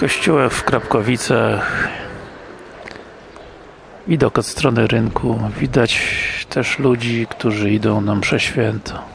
kościołach w Krapkowicach. Widok od strony rynku. Widać też ludzi, którzy idą na mszę świętą